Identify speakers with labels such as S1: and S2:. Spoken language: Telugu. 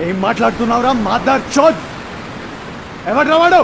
S1: ఏం మాట్లాడుతున్నావురా మాదార్ చోద్? ఎవరు రావాడు